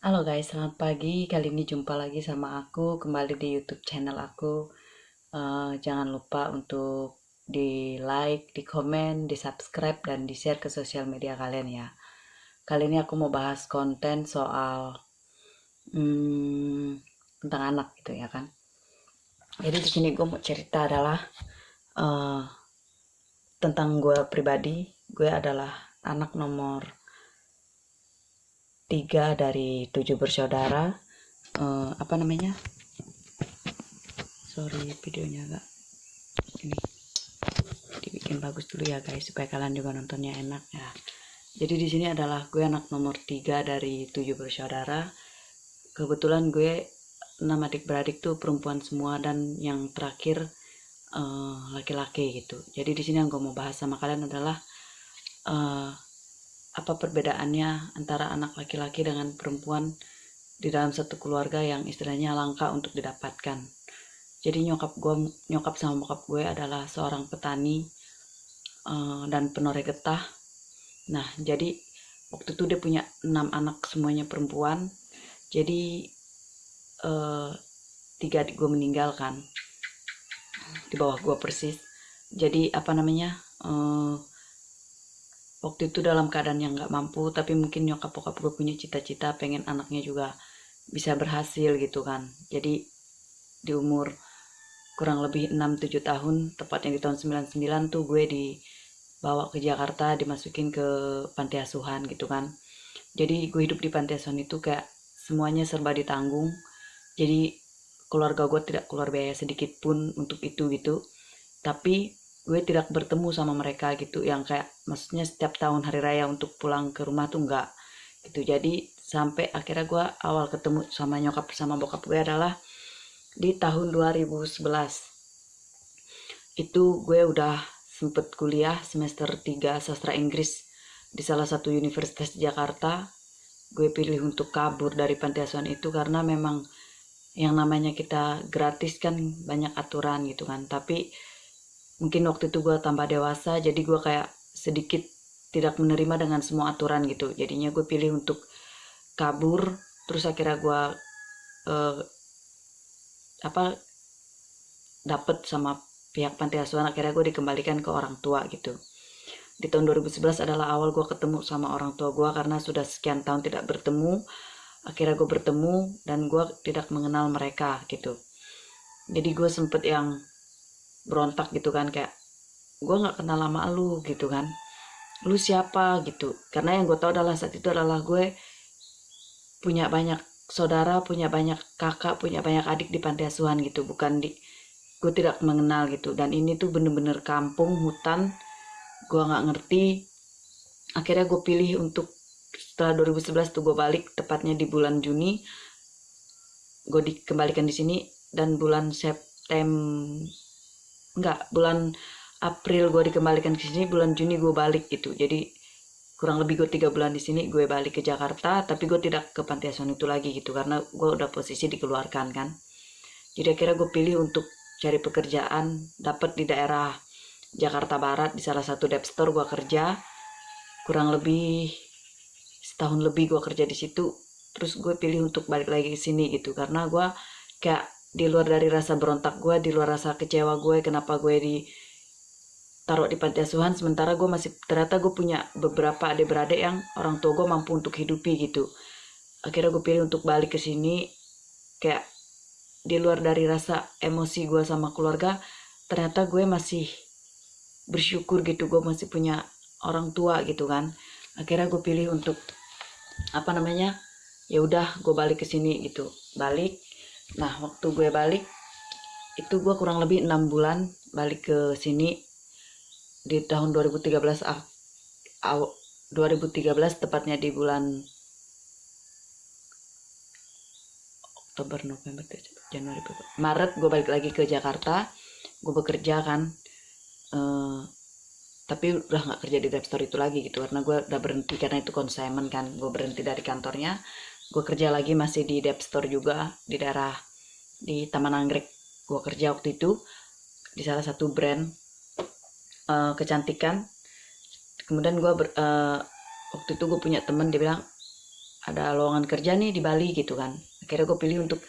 Halo guys, selamat pagi. Kali ini jumpa lagi sama aku kembali di YouTube channel aku. Uh, jangan lupa untuk di like, di komen, di subscribe, dan di share ke sosial media kalian ya. Kali ini aku mau bahas konten soal hmm, tentang anak gitu ya kan. Jadi di sini gue mau cerita adalah uh, tentang gue pribadi. Gue adalah anak nomor tiga dari tujuh bersaudara. Uh, apa namanya? Sorry videonya agak ini. Dibikin bagus dulu ya guys supaya kalian juga nontonnya enak ya. Jadi di sini adalah gue anak nomor tiga dari tujuh bersaudara. Kebetulan gue enam adik beradik tuh perempuan semua dan yang terakhir eh, laki-laki uh, gitu. Jadi di sini yang gue mau bahas sama kalian adalah uh, apa perbedaannya antara anak laki-laki dengan perempuan di dalam satu keluarga yang istilahnya langka untuk didapatkan. Jadi nyokap gue, nyokap sama bokap gue adalah seorang petani uh, dan penoreh getah. Nah, jadi waktu itu dia punya enam anak semuanya perempuan. Jadi uh, tiga adik gue meninggalkan di bawah gue persis. Jadi apa namanya? Uh, waktu itu dalam keadaan yang nggak mampu tapi mungkin nyokap bokap gue punya cita-cita pengen anaknya juga bisa berhasil gitu kan. Jadi di umur kurang lebih 6-7 tahun tepatnya di tahun 99 tuh gue dibawa ke Jakarta dimasukin ke panti asuhan gitu kan. Jadi gue hidup di panti asuhan itu kayak semuanya serba ditanggung. Jadi keluarga gue tidak keluar biaya sedikit pun untuk itu gitu. Tapi gue tidak bertemu sama mereka gitu yang kayak maksudnya setiap tahun hari raya untuk pulang ke rumah tuh enggak gitu. Jadi sampai akhirnya gue awal ketemu sama nyokap sama bokap gue adalah di tahun 2011 itu gue udah sempet kuliah semester 3 sastra Inggris di salah satu universitas Jakarta. Gue pilih untuk kabur dari panti asuhan itu karena memang yang namanya kita gratis kan banyak aturan gitu kan. Tapi mungkin waktu itu gue tambah dewasa jadi gue kayak sedikit tidak menerima dengan semua aturan gitu. Jadinya gue pilih untuk kabur terus akhirnya gue uh, apa dapet sama pihak panti asuhan akhirnya gue dikembalikan ke orang tua gitu. Di tahun 2011 adalah awal gue ketemu sama orang tua gue karena sudah sekian tahun tidak bertemu. Akhirnya gue bertemu dan gue tidak mengenal mereka gitu. Jadi gue sempet yang berontak gitu kan kayak gue nggak kenal lama lu gitu kan. Lu siapa? gitu. Karena yang gue tahu adalah saat itu adalah gue punya banyak saudara punya banyak kakak punya banyak adik di panti asuhan gitu. Bukan di gue tidak mengenal gitu. Dan ini tuh bener-bener kampung hutan. Gue nggak ngerti. Akhirnya gue pilih untuk setelah 2011 tuh gue balik tepatnya di bulan Juni. Gue dikembalikan di sini. Dan bulan September enggak bulan April gue dikembalikan ke sini bulan Juni gue balik gitu. Jadi kurang lebih gue tiga bulan di sini gue balik ke Jakarta tapi gue tidak ke panti asuhan itu lagi gitu karena gue udah posisi dikeluarkan kan. Jadi akhirnya gue pilih untuk cari pekerjaan dapat di daerah Jakarta Barat di salah satu dep store gue kerja. Kurang lebih setahun lebih gue kerja di situ terus gue pilih untuk balik lagi ke sini gitu. Karena gue kayak di luar dari rasa berontak gue di luar rasa kecewa gue kenapa gue di taruh di panti asuhan sementara gue masih ternyata gue punya beberapa adik-beradik yang orang tua gue mampu untuk hidupi gitu. Akhirnya gue pilih untuk balik ke sini kayak di luar dari rasa emosi gue sama keluarga ternyata gue masih bersyukur gitu gue masih punya orang tua gitu kan. Akhirnya gue pilih untuk apa namanya ya udah gue balik ke sini gitu. Balik nah waktu gue balik itu gue kurang lebih enam bulan balik ke sini. Di tahun 2013 ah, 2013 tepatnya di bulan Oktober November Januari Maret gue balik lagi ke Jakarta. Gue bekerja kan uh, tapi udah nggak kerja di store itu lagi gitu karena gue udah berhenti karena itu consignment kan. Gue berhenti dari kantornya gue kerja lagi masih di Dep Store juga di daerah di Taman Anggrek gue kerja waktu itu di salah satu brand uh, kecantikan. Kemudian gue uh, waktu itu gue punya temen dia bilang ada lowongan kerja nih di Bali gitu kan. Akhirnya gue pilih untuk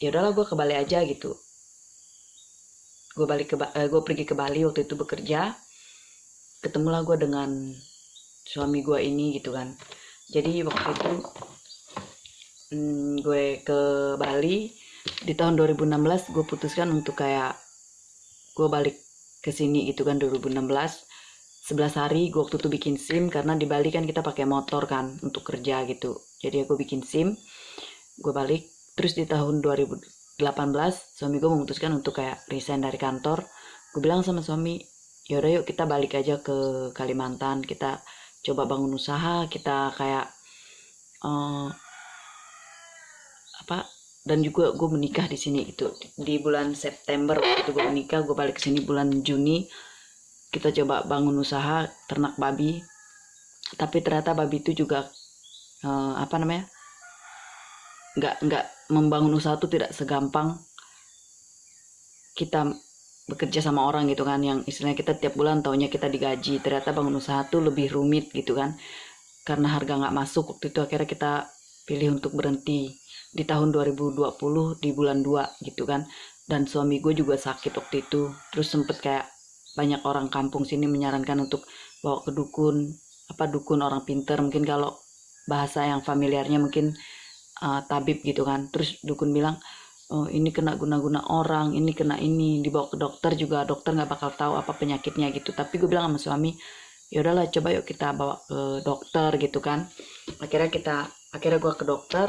ya udahlah gue ke Bali aja gitu. Gue balik ke eh, gue pergi ke Bali waktu itu bekerja. Ketemulah gue dengan suami gue ini gitu kan. Jadi waktu itu hmm, gue ke Bali. Di tahun 2016 gue putuskan untuk kayak gue balik ke sini gitu kan 2016 11 hari gue waktu itu bikin SIM karena di Bali kan kita pakai motor kan untuk kerja gitu. Jadi aku bikin SIM gue balik. Terus di tahun 2018 suami gue memutuskan untuk kayak resign dari kantor. Gue bilang sama suami yaudah yuk kita balik aja ke Kalimantan. Kita coba bangun usaha kita kayak uh, apa dan juga gue menikah di sini gitu. Di bulan September waktu gue menikah gue balik ke sini bulan Juni. Kita coba bangun usaha ternak babi. Tapi ternyata babi itu juga uh, apa namanya nggak nggak membangun usaha itu tidak segampang kita bekerja sama orang gitu kan. Yang istilahnya kita tiap bulan taunya kita digaji. Ternyata bangun usaha tuh lebih rumit gitu kan. Karena harga nggak masuk. Waktu itu akhirnya kita pilih untuk berhenti di tahun 2020 di bulan 2 gitu kan. Dan suami gue juga sakit waktu itu. Terus sempet kayak banyak orang kampung sini menyarankan untuk bawa ke dukun apa dukun orang pinter. Mungkin kalau bahasa yang familiarnya mungkin uh, tabib gitu kan. Terus dukun bilang oh ini kena guna-guna orang ini kena ini dibawa ke dokter juga dokter nggak bakal tahu apa penyakitnya gitu. Tapi gue bilang sama suami ya udahlah coba yuk kita bawa ke dokter gitu kan. Akhirnya kita akhirnya gue ke dokter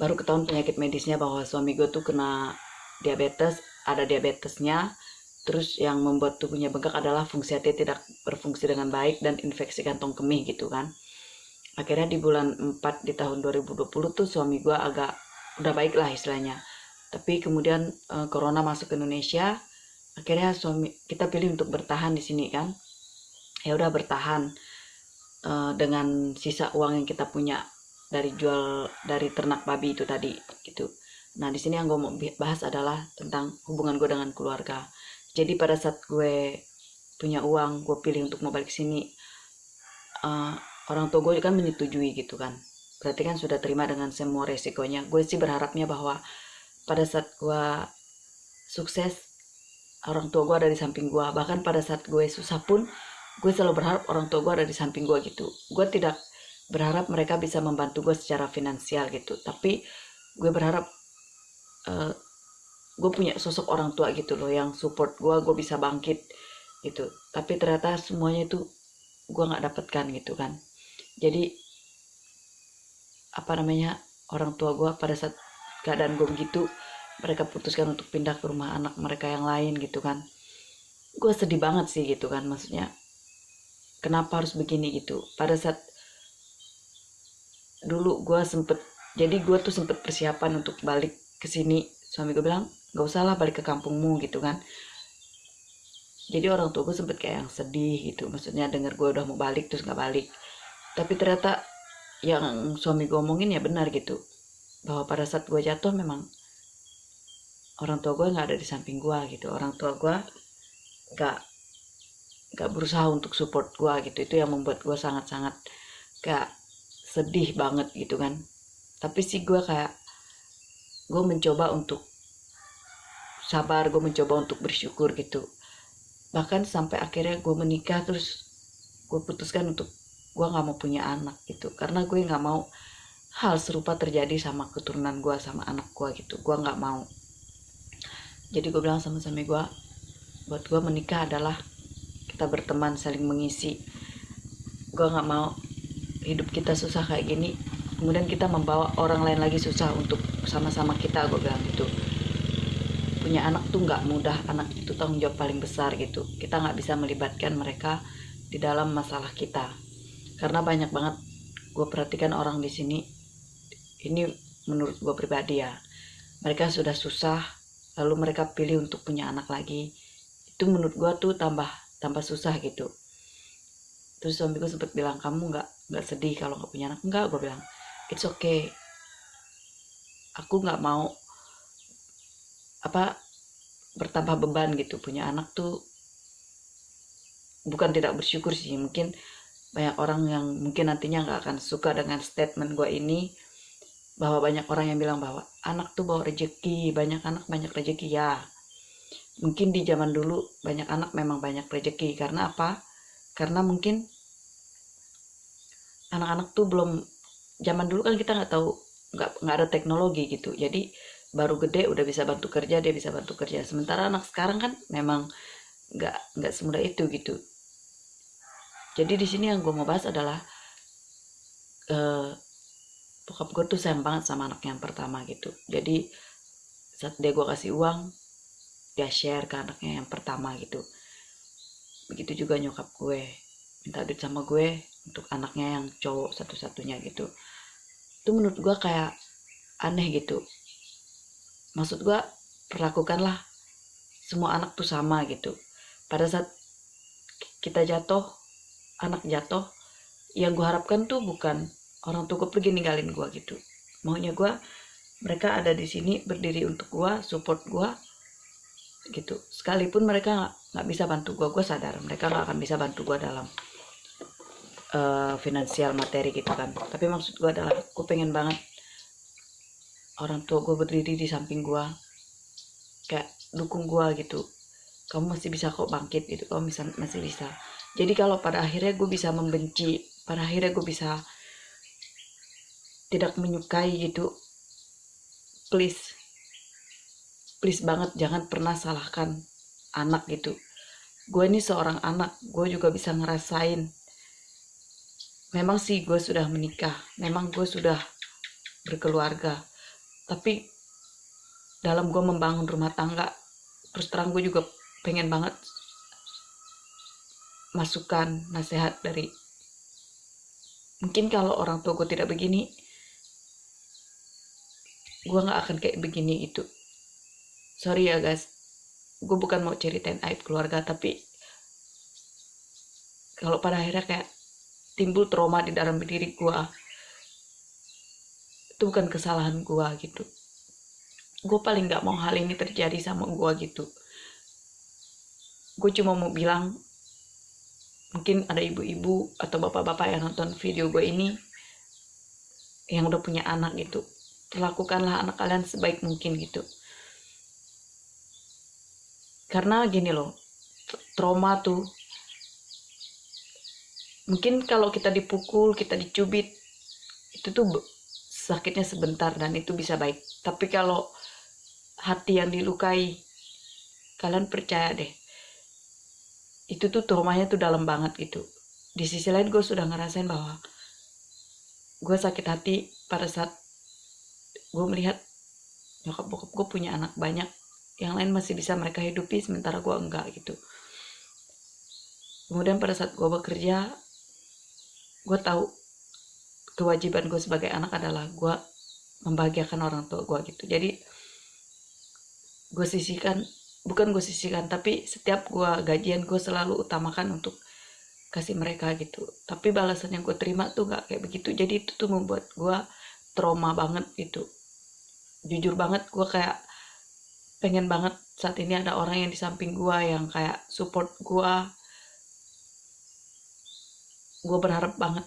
baru ketahuan penyakit medisnya bahwa suami gue tuh kena diabetes ada diabetesnya. Terus yang membuat tubuhnya bengkak adalah fungsi hati tidak berfungsi dengan baik dan infeksi kantong kemih gitu kan. Akhirnya di bulan 4 di tahun 2020 tuh suami gue agak udah baik lah istilahnya. Tapi kemudian e, corona masuk ke Indonesia akhirnya suami kita pilih untuk bertahan di sini kan. Ya udah bertahan e, dengan sisa uang yang kita punya dari jual dari ternak babi itu tadi gitu. Nah di sini yang gue mau bahas adalah tentang hubungan gue dengan keluarga. Jadi pada saat gue punya uang gue pilih untuk mau balik sini uh, orang tua gue kan menyetujui gitu kan. Berarti kan sudah terima dengan semua resikonya. Gue sih berharapnya bahwa pada saat gue sukses orang tua gue ada di samping gue bahkan pada saat gue susah pun gue selalu berharap orang tua gue ada di samping gue gitu. Gue tidak berharap mereka bisa membantu gue secara finansial gitu. Tapi gue berharap uh, gue punya sosok orang tua gitu loh yang support gue gue bisa bangkit gitu. Tapi ternyata semuanya itu gue nggak dapatkan gitu kan. Jadi apa namanya orang tua gue pada saat keadaan gue begitu mereka putuskan untuk pindah ke rumah anak mereka yang lain gitu kan. Gue sedih banget sih gitu kan maksudnya kenapa harus begini gitu? Pada saat dulu gue sempet jadi gue tuh sempet persiapan untuk balik ke sini. Suami gue bilang gak usah lah balik ke kampungmu gitu kan. Jadi orang tua gue sempet kayak yang sedih gitu maksudnya denger gue udah mau balik terus gak balik. Tapi ternyata yang suami gue omongin ya benar gitu bahwa pada saat gue jatuh memang orang tua gue nggak ada di samping gue gitu. Orang tua gue nggak nggak berusaha untuk support gue gitu. Itu yang membuat gue sangat-sangat gak sedih banget gitu kan. Tapi sih gue kayak gue mencoba untuk sabar gue mencoba untuk bersyukur gitu. Bahkan sampai akhirnya gue menikah terus gue putuskan untuk gue nggak mau punya anak gitu. Karena gue nggak mau hal serupa terjadi sama keturunan gue sama anak gue gitu. Gue nggak mau. Jadi gue bilang sama suami gue buat gue menikah adalah kita berteman saling mengisi. Gue nggak mau hidup kita susah kayak gini kemudian kita membawa orang lain lagi susah untuk sama-sama kita gue bilang gitu. Punya anak tuh nggak mudah anak itu tanggung jawab paling besar gitu. Kita nggak bisa melibatkan mereka di dalam masalah kita. Karena banyak banget gue perhatikan orang di sini ini menurut gue pribadi ya mereka sudah susah lalu mereka pilih untuk punya anak lagi. Itu menurut gue tuh tambah tambah susah gitu. Terus suami gue sempat bilang kamu nggak nggak sedih kalau nggak punya anak. Enggak gue bilang it's okay. Aku nggak mau apa bertambah beban gitu. Punya anak tuh bukan tidak bersyukur sih. Mungkin banyak orang yang mungkin nantinya nggak akan suka dengan statement gue ini bahwa banyak orang yang bilang bahwa anak tuh bawa rezeki banyak anak banyak rezeki ya mungkin di zaman dulu banyak anak memang banyak rezeki karena apa? Karena mungkin anak-anak tuh belum zaman dulu kan kita nggak tahu nggak nggak ada teknologi gitu. Jadi baru gede udah bisa bantu kerja dia bisa bantu kerja. Sementara anak sekarang kan memang nggak nggak semudah itu gitu. Jadi di sini yang gue mau bahas adalah uh, bokap gue tuh sayang banget sama anak yang pertama gitu. Jadi saat dia gue kasih uang dia share ke anaknya yang pertama gitu. Begitu juga nyokap gue minta duit sama gue untuk anaknya yang cowok satu-satunya gitu. Itu menurut gue kayak aneh gitu. Maksud gue perlakukanlah semua anak tuh sama gitu. Pada saat kita jatuh anak jatuh yang gue harapkan tuh bukan orang tua gue pergi ninggalin gue gitu. Maunya gue mereka ada di sini berdiri untuk gue support gue gitu. Sekalipun mereka nggak bisa bantu gue gue sadar mereka nggak akan bisa bantu gue dalam uh, finansial materi gitu kan. Tapi maksud gue adalah gue pengen banget orang tua gue berdiri di samping gue kayak dukung gue gitu. Kamu masih bisa kok bangkit gitu kamu bisa masih bisa. Jadi kalau pada akhirnya gue bisa membenci pada akhirnya gue bisa tidak menyukai gitu please please banget jangan pernah salahkan anak gitu. Gue ini seorang anak gue juga bisa ngerasain memang sih gue sudah menikah. Memang gue sudah berkeluarga. Tapi dalam gue membangun rumah tangga terus terang gue juga pengen banget masukan nasihat dari mungkin kalau orang tua gue tidak begini gue nggak akan kayak begini itu. Sorry ya guys. Gue bukan mau ceritain aib keluarga tapi kalau pada akhirnya kayak timbul trauma di dalam diri gue itu bukan kesalahan gue gitu. Gue paling gak mau hal ini terjadi sama gue gitu. Gue cuma mau bilang mungkin ada ibu-ibu atau bapak-bapak yang nonton video gue ini yang udah punya anak gitu. Perlakukanlah anak kalian sebaik mungkin gitu. Karena gini loh trauma tuh mungkin kalau kita dipukul kita dicubit itu tuh sakitnya sebentar dan itu bisa baik. Tapi kalau hati yang dilukai kalian percaya deh. Itu tuh traumanya tuh dalam banget gitu. Di sisi lain gue sudah ngerasain bahwa gue sakit hati pada saat gue melihat nyokap bokap gue punya anak banyak. Yang lain masih bisa mereka hidupi sementara gue enggak gitu. Kemudian pada saat gue bekerja gue tahu kewajiban gue sebagai anak adalah gue membahagiakan orang tua gue gitu. Jadi gue sisihkan bukan gue sisihkan tapi setiap gue gajian gue selalu utamakan untuk kasih mereka gitu. Tapi balasan yang gue terima tuh gak kayak begitu. Jadi itu tuh membuat gue trauma banget gitu. Jujur banget gue kayak pengen banget saat ini ada orang yang di samping gue yang kayak support gue gue berharap banget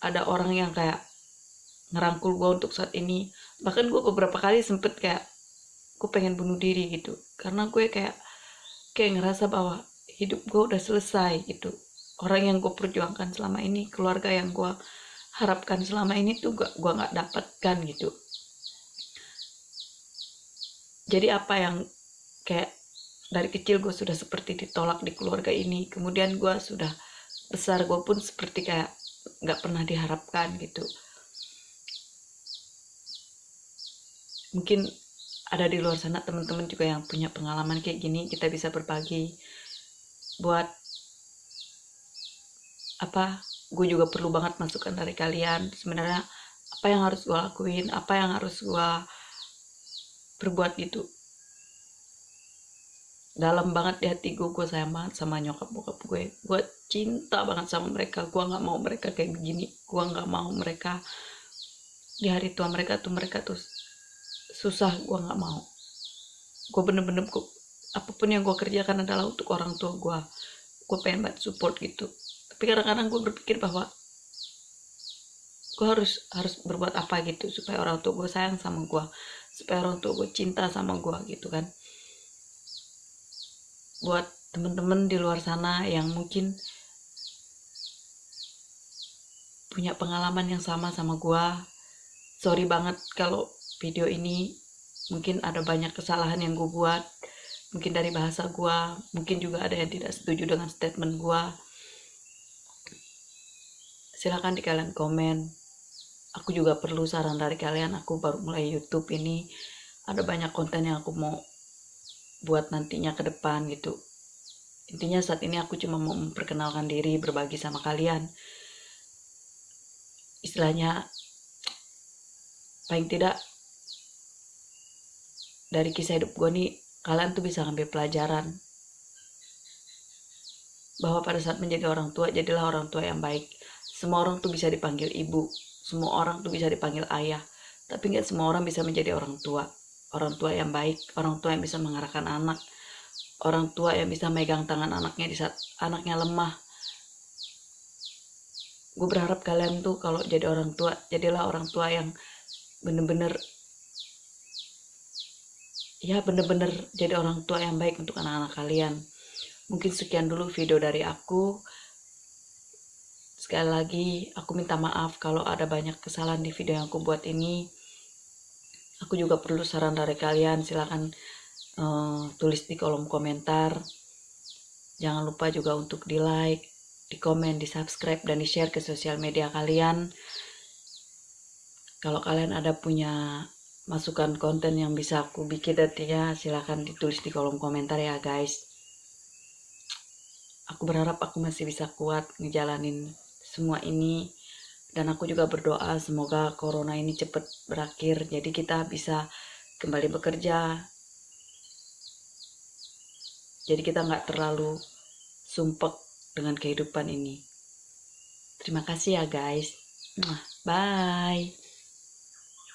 ada orang yang kayak ngerangkul gue untuk saat ini. Bahkan gue beberapa kali sempet kayak gue pengen bunuh diri gitu. Karena gue kayak kayak ngerasa bahwa hidup gue udah selesai gitu. Orang yang gue perjuangkan selama ini keluarga yang gue harapkan selama ini tuh gak gue nggak dapatkan gitu. Jadi apa yang kayak dari kecil gue sudah seperti ditolak di keluarga ini. Kemudian gue sudah besar gue pun seperti kayak nggak pernah diharapkan gitu. Mungkin ada di luar sana teman-teman juga yang punya pengalaman kayak gini kita bisa berbagi buat apa gue juga perlu banget masukan dari kalian. Sebenarnya apa yang harus gue lakuin apa yang harus gue perbuat gitu dalam banget di hati gue gue sayang banget sama nyokap bokap gue. Gue cinta banget sama mereka. Gue nggak mau mereka kayak begini. Gue nggak mau mereka di hari tua mereka tuh mereka tuh susah. Gue nggak mau. Gue bener-bener gue apa pun yang gue kerjakan adalah untuk orang tua gue gue pengen banget support gitu. Tapi kadang-kadang gue berpikir bahwa gue harus harus berbuat apa gitu supaya orang tua gue sayang sama gue supaya orang tua gue cinta sama gue gitu kan buat temen-temen di luar sana yang mungkin punya pengalaman yang sama sama gue sorry banget kalau video ini mungkin ada banyak kesalahan yang gue buat. Mungkin dari bahasa gue mungkin juga ada yang tidak setuju dengan statement gue silahkan di kalian komen. Aku juga perlu saran dari kalian. Aku baru mulai YouTube ini. Ada banyak konten yang aku mau buat nantinya ke depan gitu. Intinya saat ini aku cuma mau memperkenalkan diri berbagi sama kalian. Istilahnya paling tidak dari kisah hidup gue nih kalian tuh bisa ngambil pelajaran bahwa pada saat menjadi orang tua jadilah orang tua yang baik. Semua orang tuh bisa dipanggil ibu semua orang tuh bisa dipanggil ayah tapi nggak semua orang bisa menjadi orang tua orang tua yang baik orang tua yang bisa mengarahkan anak orang tua yang bisa megang tangan anaknya di saat anaknya lemah. Gue berharap kalian tuh kalau jadi orang tua jadilah orang tua yang bener-bener ya bener-bener jadi orang tua yang baik untuk anak-anak kalian. Mungkin sekian dulu video dari aku. Sekali lagi, aku minta maaf kalau ada banyak kesalahan di video yang aku buat ini. Aku juga perlu saran dari kalian, silahkan uh, tulis di kolom komentar. Jangan lupa juga untuk di like, di komen, di subscribe, dan di share ke sosial media kalian. Kalau kalian ada punya masukan konten yang bisa aku bikin nantinya, silahkan ditulis di kolom komentar ya guys. Aku berharap aku masih bisa kuat ngejalanin semua ini dan aku juga berdoa semoga corona ini cepat berakhir jadi kita bisa kembali bekerja. Jadi kita nggak terlalu sumpek dengan kehidupan ini. Terima kasih ya guys. Bye